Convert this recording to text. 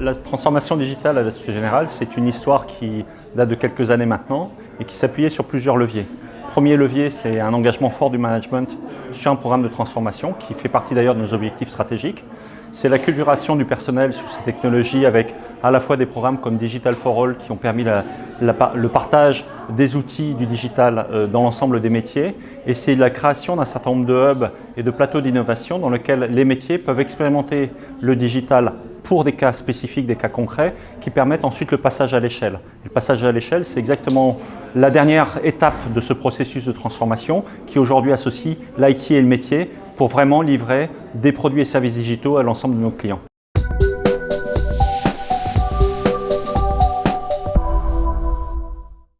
La transformation digitale à la Société Générale, c'est une histoire qui date de quelques années maintenant et qui s'appuyait sur plusieurs leviers. Premier levier, c'est un engagement fort du management sur un programme de transformation qui fait partie d'ailleurs de nos objectifs stratégiques. C'est la culturation du personnel sur ces technologies avec à la fois des programmes comme Digital for All qui ont permis le partage des outils du digital euh, dans l'ensemble des métiers et c'est la création d'un certain nombre de hubs et de plateaux d'innovation dans lesquels les métiers peuvent expérimenter le digital pour des cas spécifiques, des cas concrets, qui permettent ensuite le passage à l'échelle. Le passage à l'échelle, c'est exactement la dernière étape de ce processus de transformation qui aujourd'hui associe l'IT et le métier pour vraiment livrer des produits et services digitaux à l'ensemble de nos clients.